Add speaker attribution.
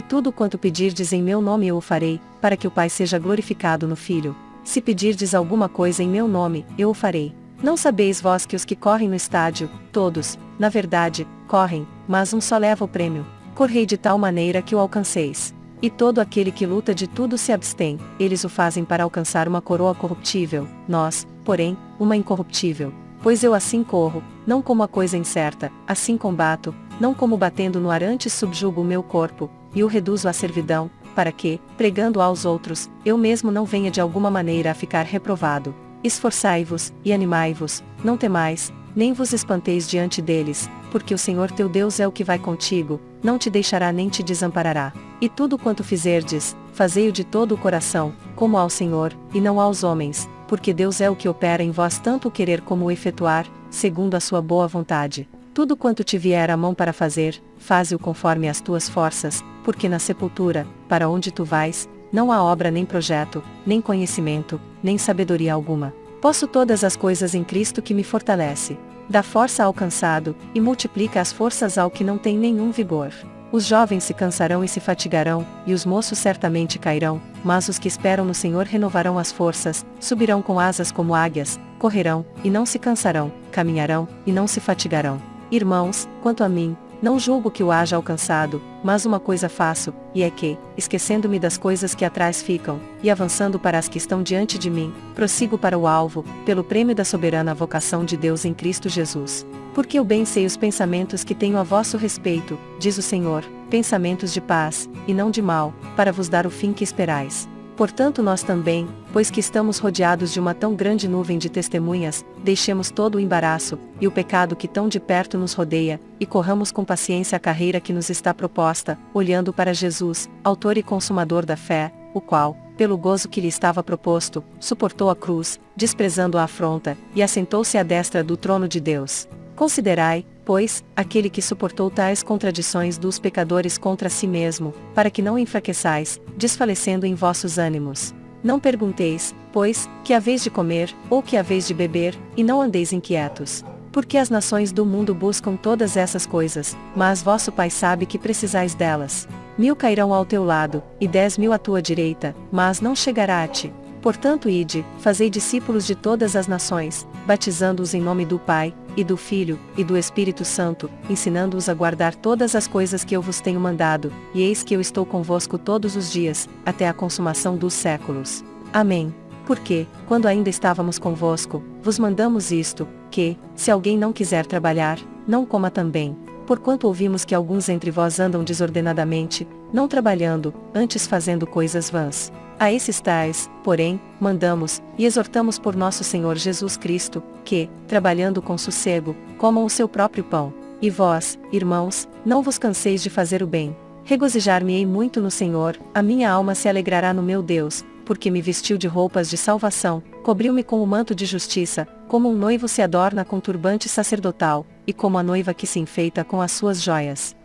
Speaker 1: E tudo quanto pedirdes em meu nome eu o farei, para que o Pai seja glorificado no Filho. Se pedirdes alguma coisa em meu nome, eu o farei. Não sabeis vós que os que correm no estádio, todos, na verdade, correm, mas um só leva o prêmio. Correi de tal maneira que o alcanceis. E todo aquele que luta de tudo se abstém, eles o fazem para alcançar uma coroa corruptível, nós, porém, uma incorruptível. Pois eu assim corro, não como a coisa incerta, assim combato, não como batendo no ar antes subjugo o meu corpo, e o reduzo à servidão, para que, pregando aos outros, eu mesmo não venha de alguma maneira a ficar reprovado. Esforçai-vos, e animai-vos, não temais, nem vos espanteis diante deles, porque o Senhor teu Deus é o que vai contigo, não te deixará nem te desamparará. E tudo quanto fizerdes, fazei-o de todo o coração, como ao Senhor, e não aos homens, porque Deus é o que opera em vós tanto o querer como o efetuar, segundo a sua boa vontade. Tudo quanto te vier a mão para fazer, faze-o conforme as tuas forças, porque na sepultura, para onde tu vais, não há obra nem projeto, nem conhecimento, nem sabedoria alguma. Posso todas as coisas em Cristo que me fortalece. Dá força ao cansado, e multiplica as forças ao que não tem nenhum vigor. Os jovens se cansarão e se fatigarão, e os moços certamente cairão, mas os que esperam no Senhor renovarão as forças, subirão com asas como águias, correrão, e não se cansarão, caminharão, e não se fatigarão. Irmãos, quanto a mim, não julgo que o haja alcançado, mas uma coisa faço, e é que, esquecendo-me das coisas que atrás ficam, e avançando para as que estão diante de mim, prossigo para o alvo, pelo prêmio da soberana vocação de Deus em Cristo Jesus. Porque eu bem sei os pensamentos que tenho a vosso respeito, diz o Senhor, pensamentos de paz, e não de mal, para vos dar o fim que esperais. Portanto, nós também, pois que estamos rodeados de uma tão grande nuvem de testemunhas, deixemos todo o embaraço, e o pecado que tão de perto nos rodeia, e corramos com paciência a carreira que nos está proposta, olhando para Jesus, Autor e Consumador da fé, o qual, pelo gozo que lhe estava proposto, suportou a cruz, desprezando a afronta, e assentou-se à destra do trono de Deus. Considerai, pois, aquele que suportou tais contradições dos pecadores contra si mesmo, para que não enfraqueçais, desfalecendo em vossos ânimos. Não pergunteis, pois, que haveis de comer, ou que haveis de beber, e não andeis inquietos. Porque as nações do mundo buscam todas essas coisas, mas vosso Pai sabe que precisais delas. Mil cairão ao teu lado, e dez mil à tua direita, mas não chegará a ti. Portanto, ide, fazei discípulos de todas as nações, batizando-os em nome do Pai, e do Filho, e do Espírito Santo, ensinando-os a guardar todas as coisas que eu vos tenho mandado, e eis que eu estou convosco todos os dias, até a consumação dos séculos. Amém. Porque, quando ainda estávamos convosco, vos mandamos isto, que, se alguém não quiser trabalhar, não coma também. Porquanto ouvimos que alguns entre vós andam desordenadamente, não trabalhando, antes fazendo coisas vãs. A esses tais, porém, mandamos, e exortamos por nosso Senhor Jesus Cristo, que, trabalhando com sossego, comam o seu próprio pão. E vós, irmãos, não vos canseis de fazer o bem. Regozijar-me-ei muito no Senhor, a minha alma se alegrará no meu Deus, porque me vestiu de roupas de salvação, cobriu-me com o manto de justiça, como um noivo se adorna com turbante sacerdotal, e como a noiva que se enfeita com as suas joias.